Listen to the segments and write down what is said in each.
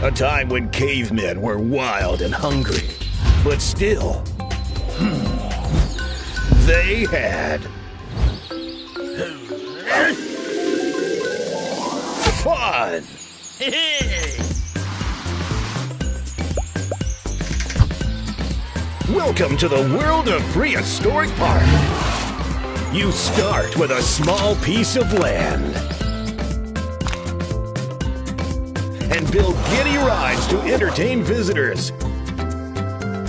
A time when cavemen were wild and hungry, but still, hmm, they had fun. Welcome to the world of Prehistoric Park. You start with a small piece of land and build giddy rides to entertain visitors.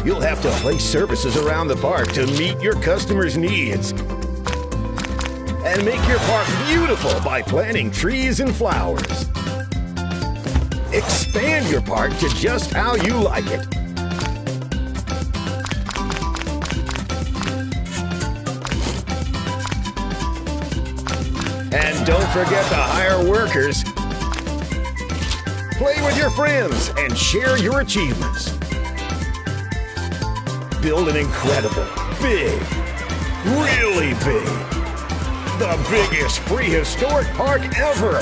You'll have to place services around the park to meet your customers' needs and make your park beautiful by planting trees and flowers. Expand your park to just how you like it. And don't forget to hire workers. Play with your friends and share your achievements. Build an incredible, big, really big, the biggest prehistoric park ever.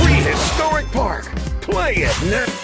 Prehistoric Park. Play it now.